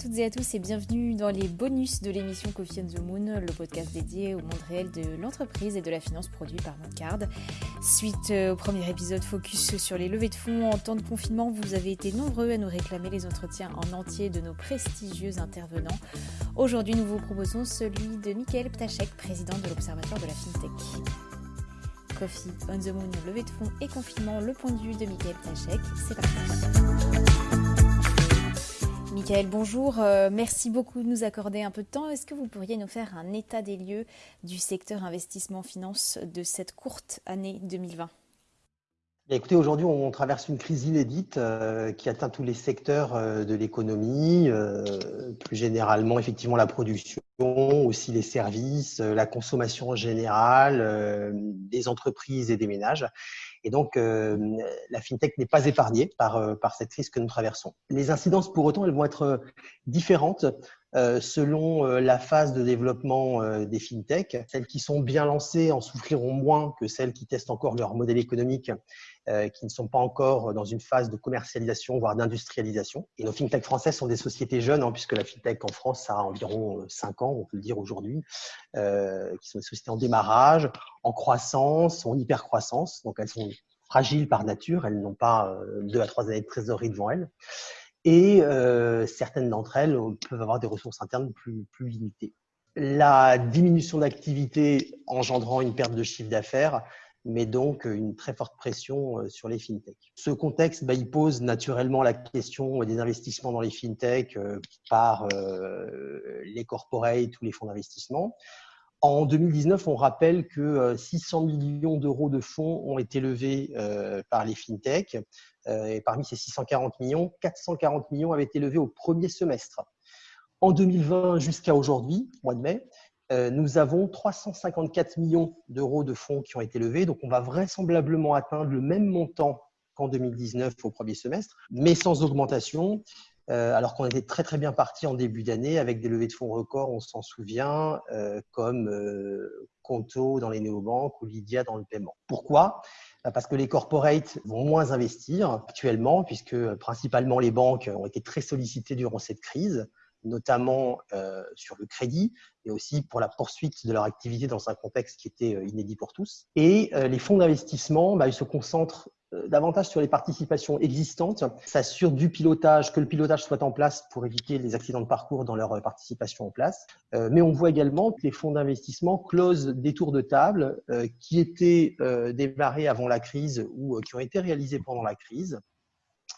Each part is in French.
toutes et à tous et bienvenue dans les bonus de l'émission Coffee on the Moon, le podcast dédié au monde réel de l'entreprise et de la finance produit par Moncard. Suite euh, au premier épisode focus sur les levées de fonds en temps de confinement, vous avez été nombreux à nous réclamer les entretiens en entier de nos prestigieux intervenants. Aujourd'hui, nous vous proposons celui de Michael Ptachek, président de l'Observatoire de la FinTech. Coffee on the Moon, levée de fonds et confinement, le point de vue de Michael Ptachek. C'est parti. Michael, bonjour. Euh, merci beaucoup de nous accorder un peu de temps. Est-ce que vous pourriez nous faire un état des lieux du secteur investissement finance de cette courte année 2020 Écoutez, aujourd'hui, on traverse une crise inédite euh, qui atteint tous les secteurs euh, de l'économie, plus généralement, effectivement, la production, aussi les services, la consommation en général, des entreprises et des ménages. Et donc, euh, la fintech n'est pas épargnée par, euh, par cette crise que nous traversons. Les incidences, pour autant, elles vont être euh, différentes selon la phase de développement des fintech. Celles qui sont bien lancées en souffriront moins que celles qui testent encore leur modèle économique euh, qui ne sont pas encore dans une phase de commercialisation, voire d'industrialisation. Et nos fintech françaises sont des sociétés jeunes, hein, puisque la fintech en France a environ 5 ans, on peut le dire aujourd'hui, euh, qui sont des sociétés en démarrage, en croissance, en hyper-croissance. Donc elles sont fragiles par nature, elles n'ont pas euh, deux à trois années de trésorerie devant elles. Et euh, certaines d'entre elles peuvent avoir des ressources internes plus, plus limitées. La diminution d'activité engendrant une perte de chiffre d'affaires mais donc euh, une très forte pression euh, sur les fintechs. Ce contexte, bah, il pose naturellement la question des investissements dans les fintechs euh, par les corporates ou les fonds d'investissement. En 2019, on rappelle que 600 millions d'euros de fonds ont été levés par les fintechs. Et parmi ces 640 millions, 440 millions avaient été levés au premier semestre. En 2020 jusqu'à aujourd'hui, mois de mai, euh, nous avons 354 millions d'euros de fonds qui ont été levés. Donc, on va vraisemblablement atteindre le même montant qu'en 2019 au premier semestre, mais sans augmentation. Euh, alors qu'on était très très bien parti en début d'année avec des levées de fonds records, on s'en souvient, euh, comme Conto dans les néobanques ou Lydia dans le paiement. Pourquoi? Bah, parce que les corporates vont moins investir actuellement, puisque principalement les banques ont été très sollicitées durant cette crise notamment euh, sur le crédit, mais aussi pour la poursuite de leur activité dans un contexte qui était euh, inédit pour tous. Et euh, les fonds d'investissement, bah, ils se concentrent davantage sur les participations existantes, s'assurent du pilotage, que le pilotage soit en place pour éviter les accidents de parcours dans leur participation en place. mais on voit également que les fonds d'investissement closent des tours de table qui étaient démarrés avant la crise ou qui ont été réalisés pendant la crise.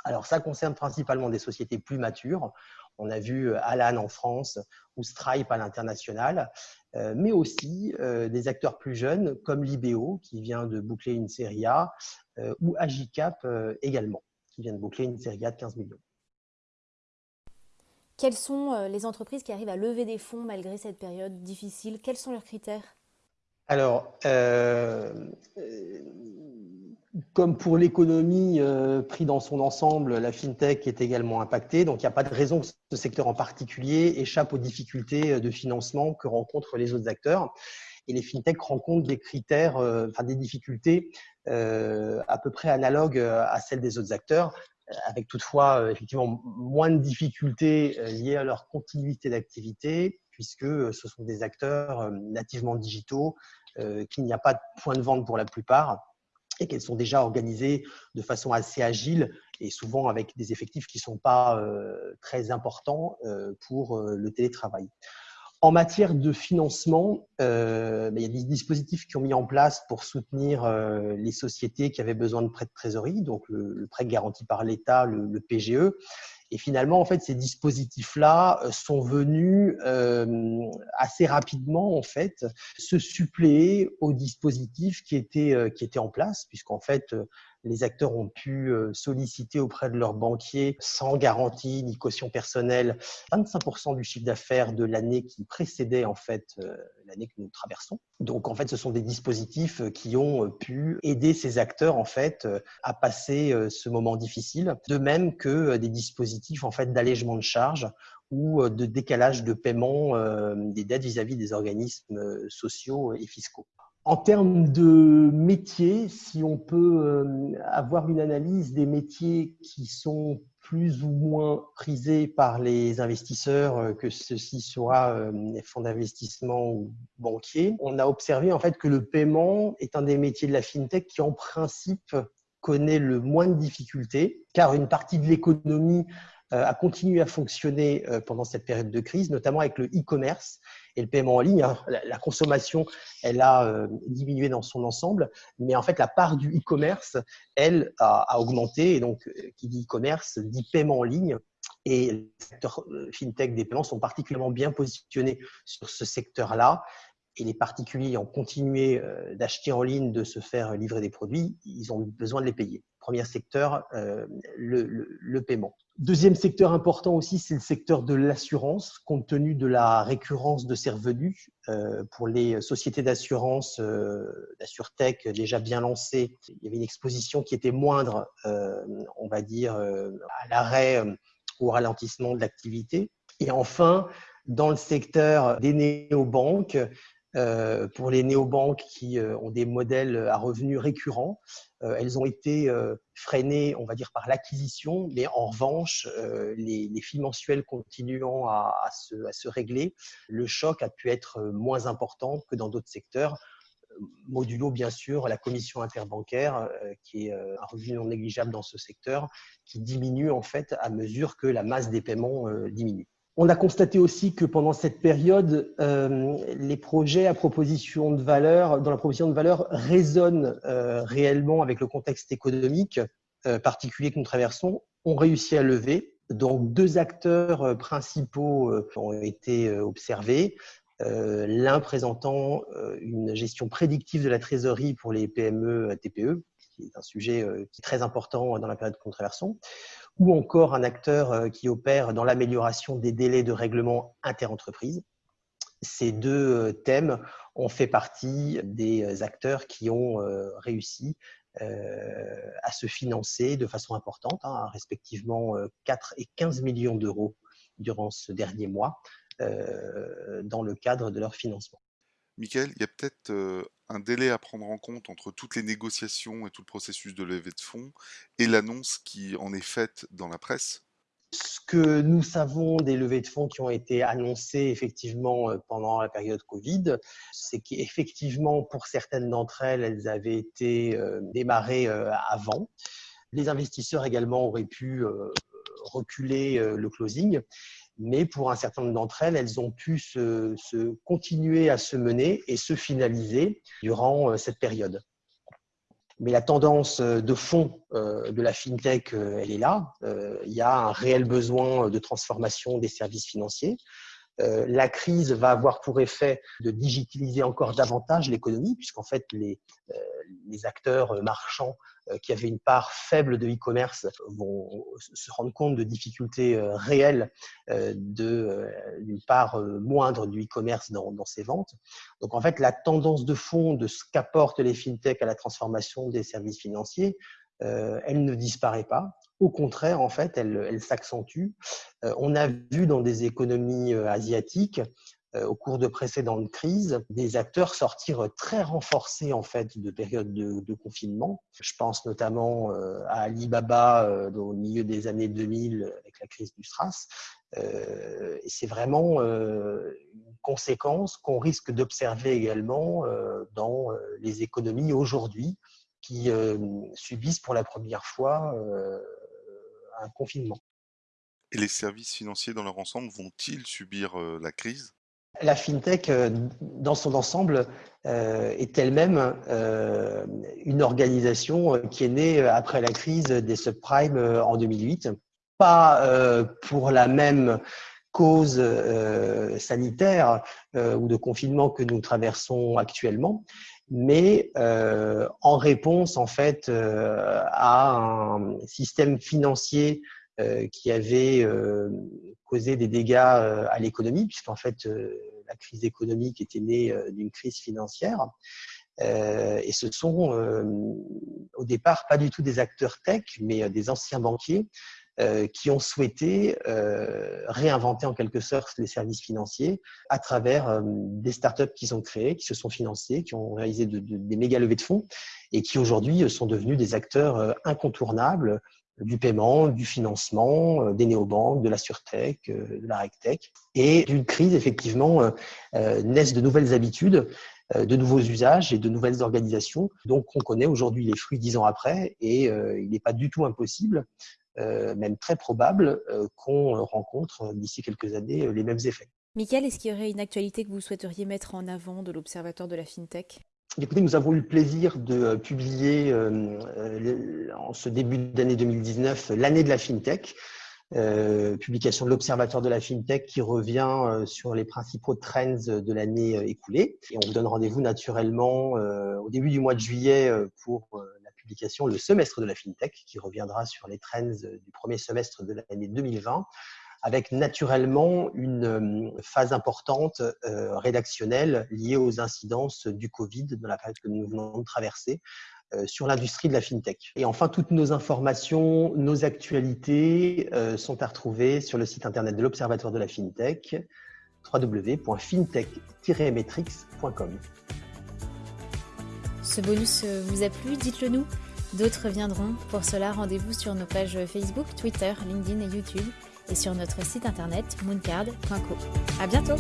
Alors ça concerne principalement des sociétés plus matures. On a vu euh, Alan en France ou Stripe à l'international, euh, mais aussi euh, des acteurs plus jeunes comme Libéo qui vient de boucler une série A ou Agicap également qui vient de boucler une série A de 15 millions. Quelles sont les entreprises qui arrivent à lever des fonds malgré cette période difficile? Quels sont leurs critères? Alors, comme pour l'économie euh, pris dans son ensemble, la fintech est également impactée. Donc, il n'y a pas de raison que ce secteur en particulier échappe aux difficultés de financement que rencontrent les autres acteurs. Et les fintechs rencontrent des critères, euh, enfin des difficultés euh, à peu près analogues à celles des autres acteurs, avec toutefois effectivement moins de difficultés liées à leur continuité d'activité, puisque ce sont des acteurs nativement digitaux, qu'il n'y a pas de point de vente pour la plupart qu'elles sont déjà organisées de façon assez agile et souvent avec des effectifs qui ne sont pas euh, très importants euh, pour euh, le télétravail. En matière de financement, ben, il y a des dispositifs qui ont mis en place pour soutenir les sociétés qui avaient besoin de prêts de trésorerie, donc le, prêt garanti par l'État, le, PGE. Et finalement, en fait, ces dispositifs-là euh, sont venus euh, assez rapidement, en fait, se suppléer aux dispositifs qui étaient, euh, qui étaient en place, puisqu'en fait, les acteurs ont pu euh, solliciter auprès de leurs banquiers, sans garantie ni caution personnelle, 25% du chiffre d'affaires de l'année qui précédait en fait euh, l'année que nous traversons. Donc en fait, ce sont des dispositifs euh, qui ont pu aider ces acteurs en fait à passer ce moment difficile, de même que des dispositifs en fait d'allègement de charges ou de décalage de paiement des dettes vis-à-vis -vis des organismes sociaux et fiscaux. En termes de métiers, si on peut euh, avoir une analyse des métiers qui sont plus ou moins prisé par les investisseurs, que ceci soit des fonds d'investissement ou banquiers. On a observé en fait que le paiement est un des métiers de la fintech qui en principe connaît le moins de difficultés, car une partie de l'économie euh, a continué à fonctionner euh, pendant cette période de crise, notamment avec le e-commerce et le paiement en ligne. Hein. La consommation, elle a euh, diminué dans son ensemble, mais en fait, la part du e-commerce, elle, a, augmenté. Et donc, qui dit e-commerce dit paiement en ligne. Et les secteurs fintech des paiements sont particulièrement bien positionnés sur ce secteur-là. Et les particuliers ont continué d'acheter en ligne, de se faire livrer des produits, ils ont besoin de les payer. Premier secteur, le, le paiement. Deuxième secteur important aussi, c'est le secteur de l'assurance, compte tenu de la récurrence de ces revenus. Euh, pour les sociétés d'assurance, euh, d'AssureTech déjà bien lancées, il y avait une exposition qui était moindre, euh, on va dire, à l'arrêt ou au ralentissement de l'activité. Et enfin, dans le secteur des néobanques, euh, pour les néobanques qui euh, ont des modèles à revenus récurrents, euh, elles ont été freinées, on va dire, par l'acquisition, mais en revanche, les, les filles mensuelles continuant à, se, régler, le choc a pu être moins important que dans d'autres secteurs. Modulo, bien sûr, la commission interbancaire, qui est un revenu non négligeable dans ce secteur, qui diminue en fait à mesure que la masse des paiements diminue. On a constaté aussi que pendant cette période, euh, les projets à proposition de valeur, dans la proposition de valeur, résonnent euh, réellement avec le contexte économique euh, particulier que nous traversons, ont réussi à lever. Donc, deux acteurs principaux ont été observés. L'un présentant une gestion prédictive de la trésorerie pour les PME TPE, qui est un sujet qui est très important dans la période que nous ou encore un acteur euh, qui opère dans l'amélioration des délais de règlement interentreprises. Ces deux euh, thèmes ont fait partie des euh, acteurs qui ont réussi à se financer de façon importante, hein, respectivement 4 et 15 millions d'euros durant ce dernier mois dans le cadre de leur financement. Michael, il y a peut-être un délai à prendre en compte entre toutes les négociations et tout le processus de levée de fonds et l'annonce qui en est faite dans la presse? Ce que nous savons des levées de fonds qui ont été annoncées effectivement pendant la période Covid, c'est qu'effectivement, pour certaines d'entre elles, elles avaient été démarrées avant. Les investisseurs également auraient pu reculer le closing mais pour un certain nombre d'entre elles, elles ont pu se, continuer à se mener et se finaliser durant euh, cette période. Mais la tendance euh, de fond euh, de la fintech, elle est là. Il y a un réel besoin de transformation des services financiers. La crise va avoir pour effet de digitaliser encore davantage l'économie, puisqu'en fait, les, acteurs marchands qui avaient une part faible de e-commerce vont se rendre compte de difficultés euh, réelles euh, d'une part moindre du e-commerce dans, ses ventes. Donc en fait, la tendance de fond de ce qu'apportent les fintechs à la transformation des services financiers, elle ne disparaît pas. Au contraire, en fait, elle, s'accentue. on a vu dans des économies asiatiques euh, au cours de précédentes crises, des acteurs sortir très renforcés en fait de périodes de, confinement. Je pense notamment euh, à Alibaba euh, au milieu des années 2000 avec la crise du SRAS. et c'est vraiment une conséquence qu'on risque d'observer également dans les économies aujourd'hui qui subissent pour la première fois un confinement. Et les services financiers dans leur ensemble vont-ils subir la crise? La fintech, euh, dans son ensemble, euh, est elle-même euh, une organisation qui est née après la crise des subprimes en 2008. Pas pour la même cause sanitaire ou de confinement que nous traversons actuellement, mais en réponse en fait à un système financier qui avait causé des dégâts à l'économie, puisqu'en fait la crise économique était née euh, d'une crise financière. Euh, et ce sont euh, au départ pas du tout des acteurs tech, mais des anciens banquiers qui ont souhaité réinventer en quelque sorte les services financiers à travers des startups qu'ils ont créées, qui se sont financées, qui ont réalisé des méga levées de fonds et qui aujourd'hui sont devenus des acteurs incontournables du paiement, du financement, des néobanques, de la surtech, de la regtech. Et d'une crise, effectivement, naissent de nouvelles habitudes de nouveaux usages et de nouvelles organisations. Donc, on connaît aujourd'hui les fruits dix ans après et il n'est pas du tout impossible, même très probable, qu'on rencontre d'ici quelques années les mêmes effets. Michael, est-ce qu'il y aurait une actualité que vous souhaiteriez mettre en avant de l'Observatoire de la FinTech? Écoutez, nous avons eu le plaisir de euh, publier euh, euh, en ce début d'année 2019 l'année de la FinTech, publication de l'Observatoire de la FinTech qui revient sur les principaux trends de l'année écoulée. Et on vous donne rendez-vous naturellement au début du mois de juillet pour la publication Le semestre de la FinTech qui reviendra sur les trends du premier semestre de l'année 2020 avec naturellement une euh, phase importante euh, rédactionnelle liée aux incidences du Covid dans la période que nous venons de traverser euh, sur l'industrie de la fintech. Et enfin, toutes nos informations, nos actualités sont à retrouver sur le site internet de l'Observatoire de la fintech www.fintech-metrics.com. Ce bonus vous a plu Dites-le nous. D'autres viendront. Pour cela, rendez-vous sur nos pages Facebook, Twitter, LinkedIn et YouTube et sur notre site internet mooncard.co. À bientôt!